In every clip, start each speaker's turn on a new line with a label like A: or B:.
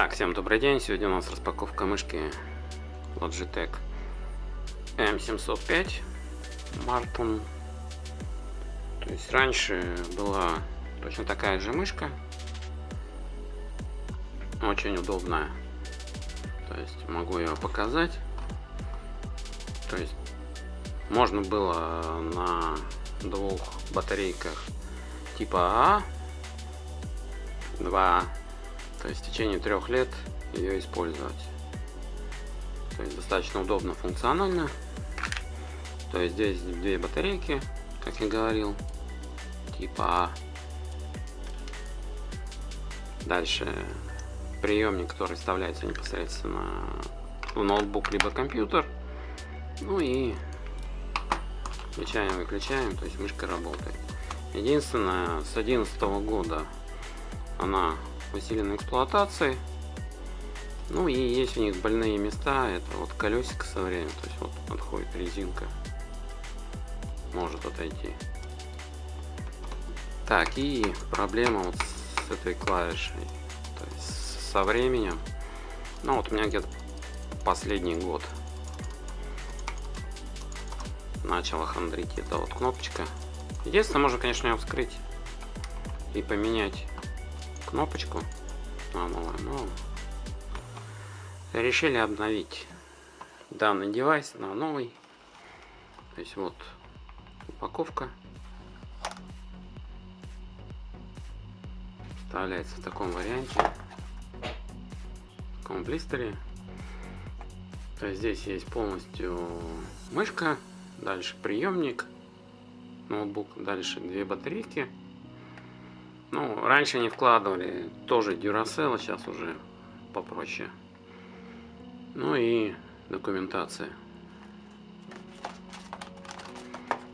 A: Так, всем добрый день. Сегодня у нас распаковка мышки Logitech M705 Martin. То есть раньше была точно такая же мышка. Очень удобная. То есть могу ее показать. То есть можно было на двух батарейках типа А, 2 то есть в течение трех лет ее использовать. То есть достаточно удобно, функционально. То есть здесь две батарейки, как я говорил, типа А. Дальше приемник, который вставляется непосредственно в ноутбук либо компьютер. Ну и включаем, выключаем, то есть мышка работает. Единственное, с 2011 года она усиленной эксплуатации. Ну и есть у них больные места, это вот колесико со временем, то есть вот отходит резинка, может отойти. Так, и проблема вот с этой клавишей, то есть со временем, ну вот у меня где-то последний год начала хандрить эта вот кнопочка. Единственное, можно, конечно, ее вскрыть и поменять кнопочку новую, но решили обновить данный девайс на новый. То есть вот упаковка. Вставляется в таком варианте. В таком блистере. То есть здесь есть полностью мышка, дальше приемник, ноутбук, дальше две батарейки ну, раньше не вкладывали тоже Duracell, сейчас уже попроще. Ну и документация.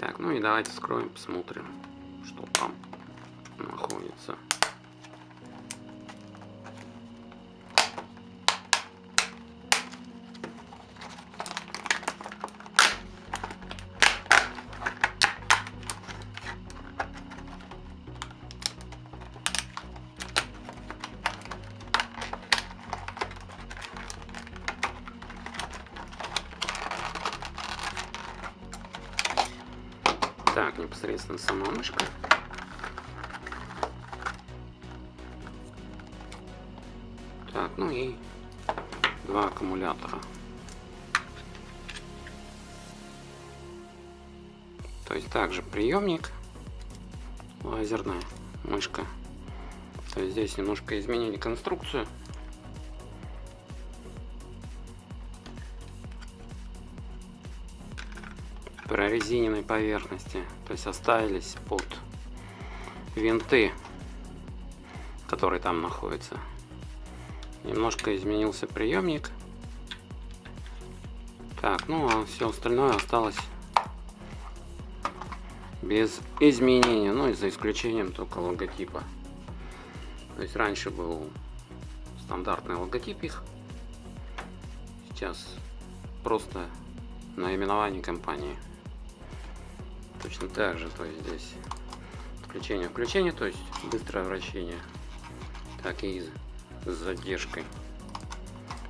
A: Так, ну и давайте скроем, посмотрим, что там находится. Непосредственно сама мышка. Так, ну и два аккумулятора. То есть также приемник, лазерная мышка. То есть здесь немножко изменили конструкцию. Прорезиненной поверхности. То есть оставились под винты, которые там находятся. Немножко изменился приемник. Так, ну а все остальное осталось без изменения, ну и за исключением только логотипа. То есть раньше был стандартный логотип их, сейчас просто наименование компании точно так же, то есть здесь включение включение, то есть быстрое вращение, так и с задержкой,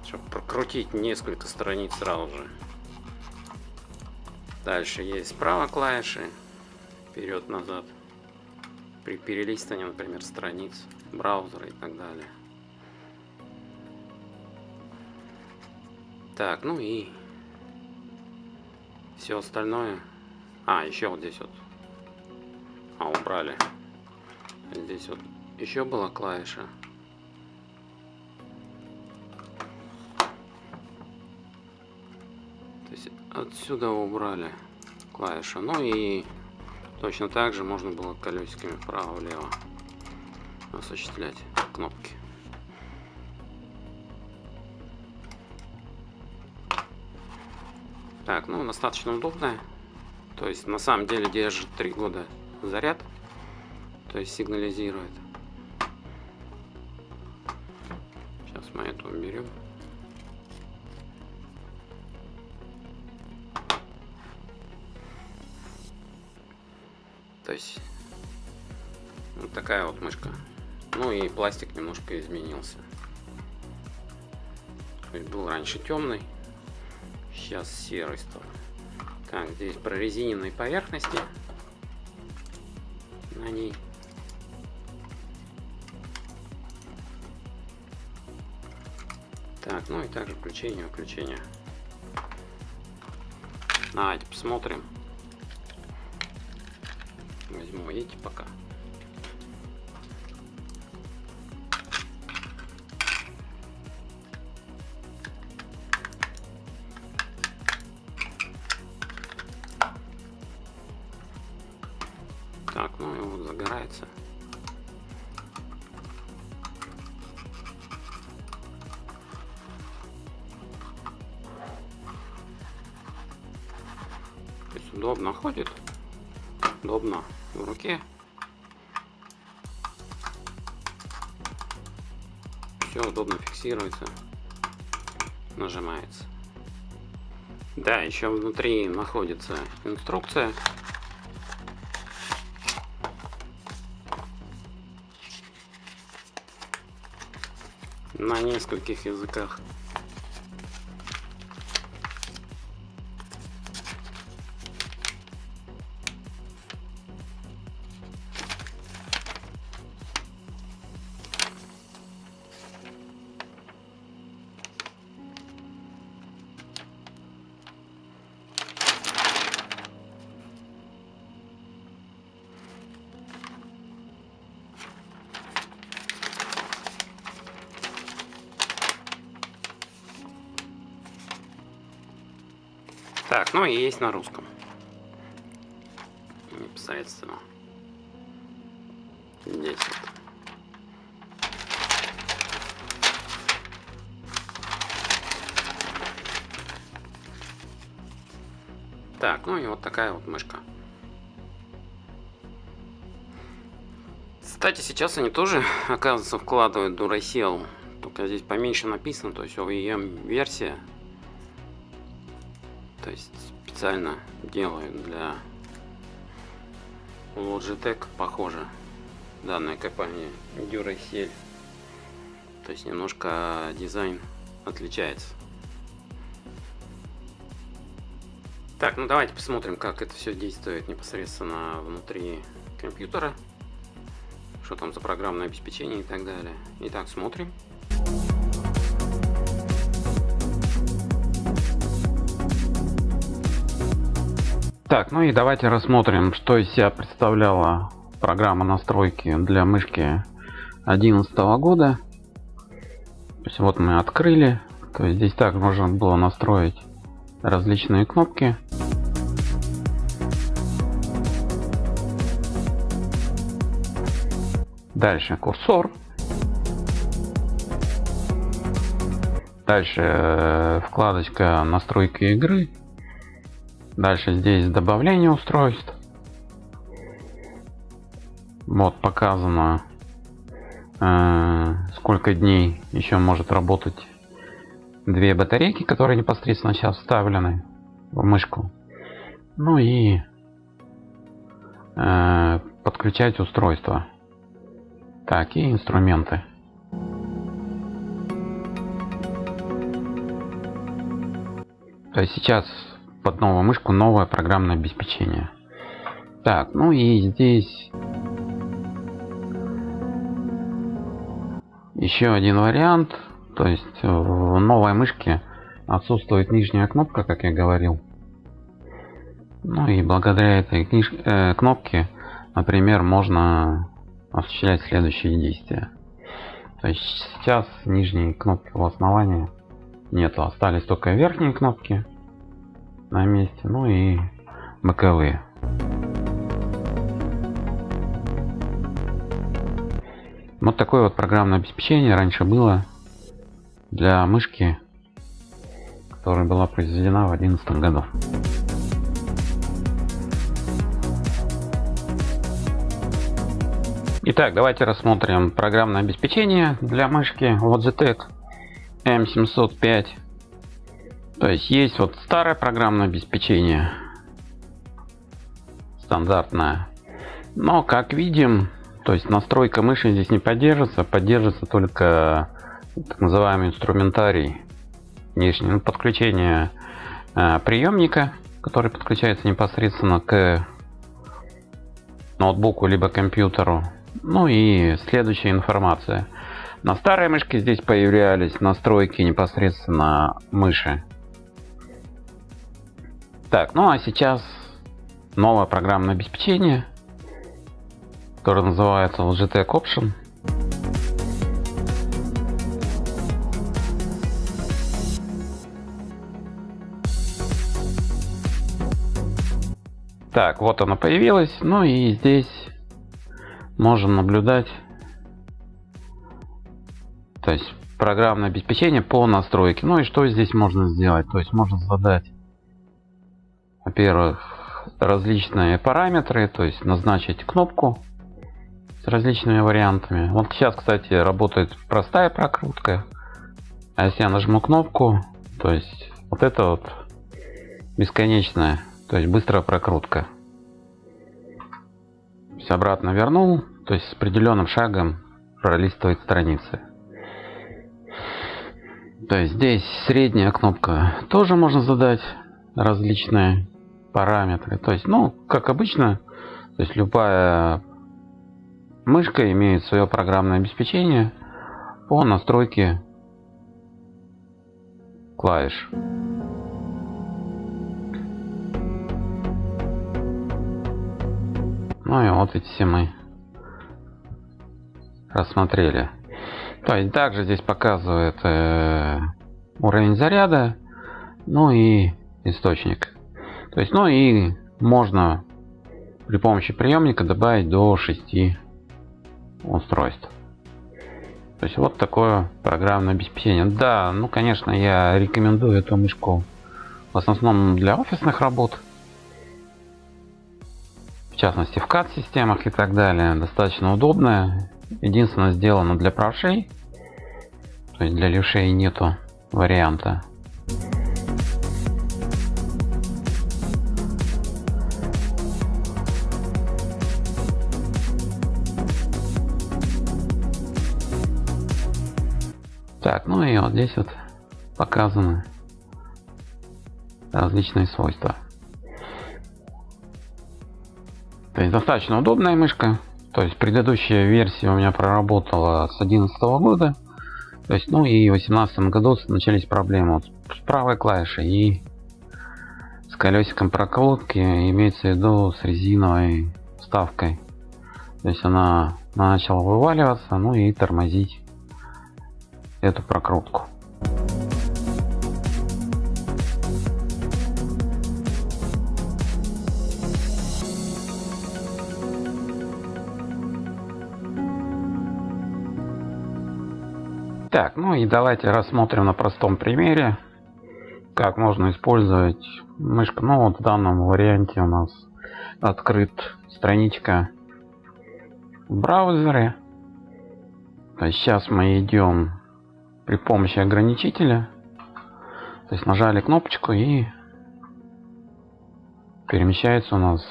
A: чтобы прокрутить несколько страниц сразу же. Дальше есть справа клавиши, вперед-назад, при перелистывании, например, страниц браузера и так далее. Так, ну и все остальное а, еще вот здесь вот. А, убрали. Здесь вот еще была клавиша. То есть отсюда убрали клавишу. Ну и точно так же можно было колесиками вправо-влево осуществлять кнопки. Так, ну достаточно удобная. То есть на самом деле держит 3 года заряд. То есть сигнализирует. Сейчас мы эту уберем. То есть вот такая вот мышка. Ну и пластик немножко изменился. То есть был раньше темный, сейчас серый стал. Так, здесь прорезиненные поверхности на ней. Так, ну и также включение, выключение. Давайте посмотрим. Возьму эти пока. Удобно ходит, удобно в руке. Все удобно фиксируется, нажимается. Да, еще внутри находится инструкция на нескольких языках. Так, ну и есть на русском. Непосредственно. Здесь вот. Так, ну и вот такая вот мышка. Кстати, сейчас они тоже, оказывается, вкладывают Duracell. Только здесь поменьше написано, то есть OEM версия то есть специально делаю для Logitech, похоже, данная компания Duracell. То есть немножко дизайн отличается. Так, ну давайте посмотрим, как это все действует непосредственно внутри компьютера. Что там за программное обеспечение и так далее. Итак, смотрим. Так, ну и давайте рассмотрим, что из себя представляла программа настройки для мышки 2011 года. То есть вот мы открыли. То есть здесь так можно было настроить различные кнопки. Дальше курсор. Дальше э, вкладочка настройки игры. Дальше здесь добавление устройств. Вот показано, э, сколько дней еще может работать две батарейки, которые непосредственно сейчас вставлены в мышку. Ну и э, подключать устройство. Так, и инструменты. То есть сейчас под новую мышку новое программное обеспечение. Так, ну и здесь еще один вариант. То есть в новой мышке отсутствует нижняя кнопка, как я говорил. Ну и благодаря этой книж... э, кнопке, например, можно осуществлять следующие действия. То есть сейчас нижней кнопки у основания нету, остались только верхние кнопки на месте, ну и боковые. Вот такое вот программное обеспечение раньше было для мышки, которая была произведена в 2011 году. Итак, давайте рассмотрим программное обеспечение для мышки Logitech M705 то есть есть вот старое программное обеспечение, стандартное. Но как видим, то есть настройка мыши здесь не поддерживается, поддерживается только так называемый инструментарий внешнее подключение э, приемника, который подключается непосредственно к ноутбуку либо компьютеру. Ну и следующая информация. На старой мышке здесь появлялись настройки непосредственно мыши. Так, ну а сейчас новое программное обеспечение, которое называется Logitech Option. Так, вот оно появилось. Ну и здесь можем наблюдать то есть программное обеспечение по настройке. Ну и что здесь можно сделать? То есть можно задать, во-первых, различные параметры, то есть назначить кнопку с различными вариантами. Вот сейчас, кстати, работает простая прокрутка. А если я нажму кнопку, то есть вот это вот бесконечная то есть быстрая прокрутка. Все обратно вернул, то есть с определенным шагом пролистывает страницы. То есть здесь средняя кнопка тоже можно задать различные параметры. То есть, ну, как обычно, то есть любая мышка имеет свое программное обеспечение по настройке клавиш. Ну и вот эти все мы рассмотрели. То есть также здесь показывает э, уровень заряда, ну и источник. То есть, ну и можно при помощи приемника добавить до 6 устройств. То есть вот такое программное обеспечение. Да, ну конечно я рекомендую эту мышку в основном для офисных работ в частности в CAD системах и так далее, достаточно удобная. Единственное сделано для правшей, то есть для левшей нету варианта. Так, ну и вот здесь вот показаны различные свойства. То есть достаточно удобная мышка. То есть предыдущая версия у меня проработала с 2011 года. То есть, ну и в 2018 году начались проблемы вот с правой клавишей и с колесиком прокрутки, имеется в виду с резиновой вставкой. То есть она начала вываливаться, ну и тормозить эту прокрутку. Так, ну и давайте рассмотрим на простом примере, как можно использовать мышку. Ну вот в данном варианте у нас открыт страничка в браузере. То есть сейчас мы идем при помощи ограничителя. То есть нажали кнопочку и перемещается у нас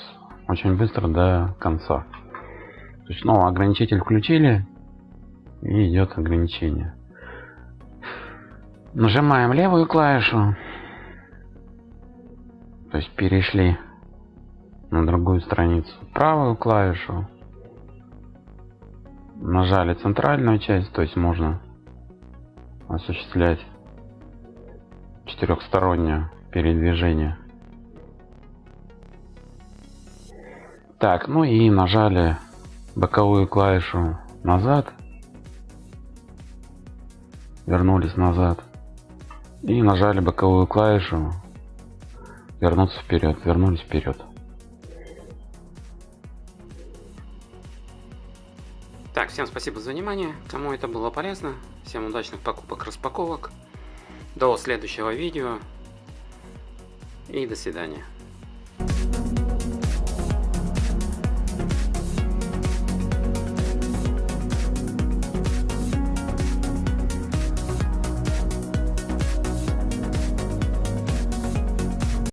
A: очень быстро до конца. То есть снова ограничитель включили и идет ограничение. Нажимаем левую клавишу. То есть перешли на другую страницу. Правую клавишу. Нажали центральную часть, то есть можно осуществлять четырехстороннее передвижение. Так, ну и нажали боковую клавишу назад. Вернулись назад. И нажали боковую клавишу. Вернуться вперед вернулись вперед
B: так всем спасибо за внимание. Кому это было полезно всем удачных покупок распаковок. До следующего видео. И до свидания